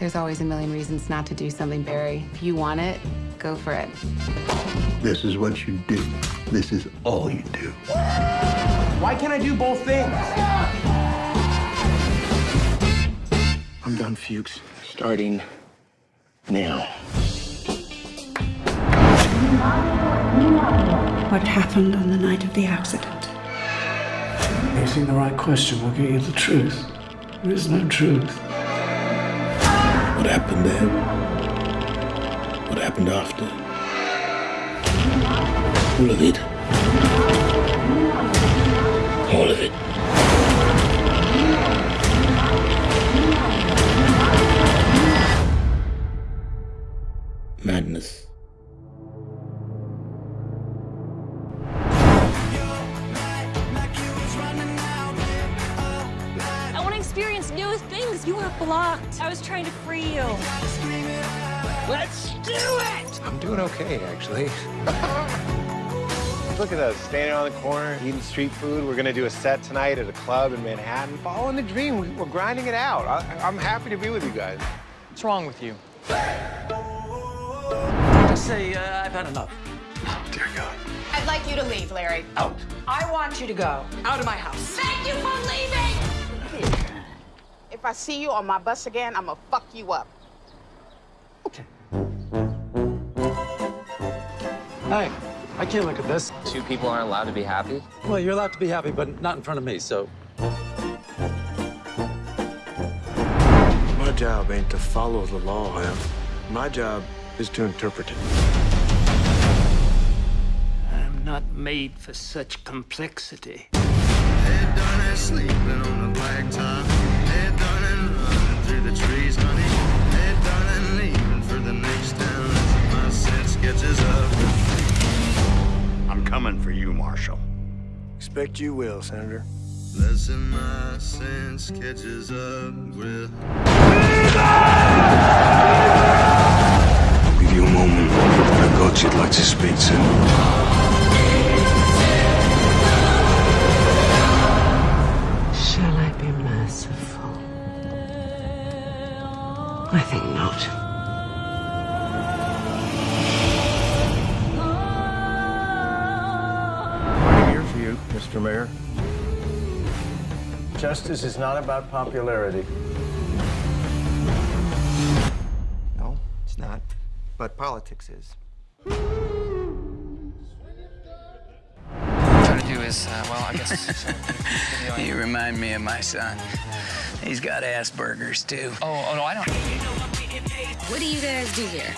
There's always a million reasons not to do something, Barry. If you want it, go for it. This is what you do. This is all you do. Why can't I do both things? I'm done, Fuches. Starting now. What happened on the night of the accident? Asking the right question will get you the truth. There is no truth. What happened then? What happened after? All of it. All of it. New. You were blocked. I was trying to free you. Let's do it! I'm doing okay, actually. Look at us, standing on the corner, eating street food. We're gonna do a set tonight at a club in Manhattan. Following the dream, We- we're grinding it out. I, I'm happy to be with you guys. What's wrong with you? Just say, uh, I've had enough. Oh, Dear God. I'd like you to leave, Larry. Out. I want you to go. Out of my house. Thank you for leaving! If I see you on my bus again, I'm gonna fuck you up. Okay. Hey, I can't look at this. Two people aren't allowed to be happy? Well, you're allowed to be happy, but not in front of me, so. My job ain't to follow the law, Em. My job is to interpret it. I'm not made for such complexity. I'm coming for you, Marshall. Expect you will, Senator. Listen, my sense catches up with. I'll give you a moment. I've got you'd like to speak to. Mr. Mayor. Justice is not about popularity. No, it's not. But politics is. Trying to do is, uh, well, I guess. You remind me of my son. He's got Asperger's too. oh, oh, no, I don't. What do you guys do here?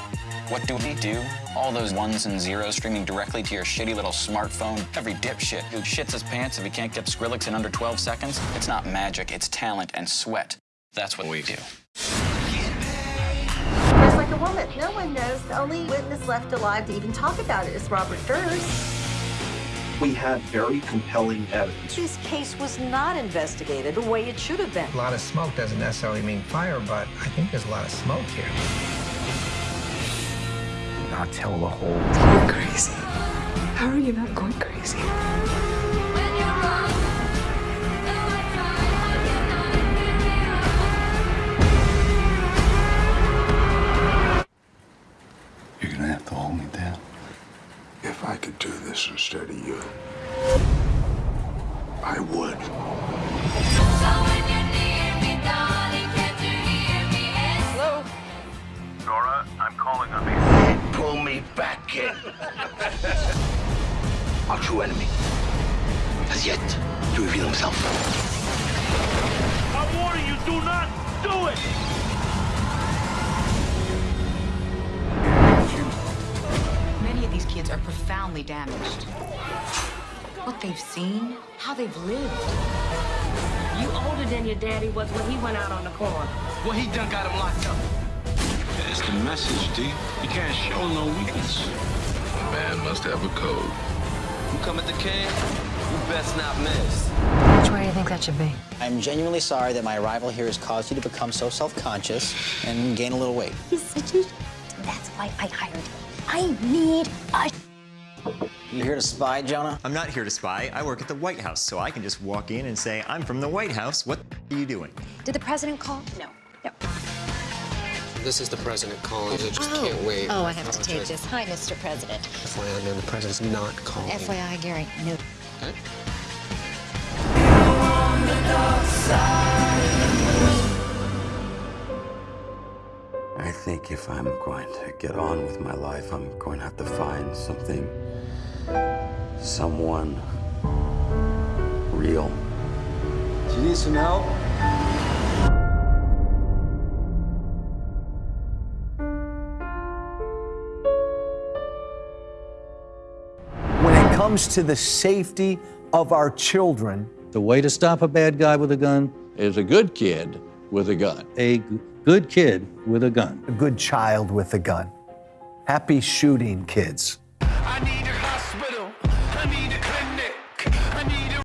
What do we do? All those ones and zeros streaming directly to your shitty little smartphone. Every dipshit who shits his pants if he can't get Skrillex in under 12 seconds. It's not magic, it's talent and sweat. That's what we do. Just like a woman. No one knows. The only witness left alive to even talk about it is Robert Durst. We had very compelling evidence. This case was not investigated the way it should have been. A lot of smoke doesn't necessarily mean fire, but I think there's a lot of smoke here. Not tell the whole You're crazy. How are you not going crazy? True enemy has yet to reveal himself. I'm warning you, do not do it! Many of these kids are profoundly damaged. What they've seen, how they've lived. You older than your daddy was when he went out on the corner. Well, he done got him locked up. That's the message, D. You can't show no weakness. A Man must have a code. You come at the can, you best not miss. Which way do you think that should be? I'm genuinely sorry that my arrival here has caused you to become so self-conscious and gain a little weight. He's such a. That's why I hired him. I need a. You here to spy, Jonah? I'm not here to spy. I work at the White House, so I can just walk in and say, I'm from the White House. What are you doing? Did the president call? No. No. This is the president calling. I just can't oh. wait. Oh, I have to take this. Hi, Mr. President. FYI, man, the president's not calling. FYI, Gary, no. Okay. I think if I'm going to get on with my life, I'm going to have to find something, someone real. Do you need some help? Comes to the safety of our children, The way to stop a bad guy with a gun is a good kid with a gun. A g- good kid with a gun. a good child with a gun. Happy shooting, kids. I need to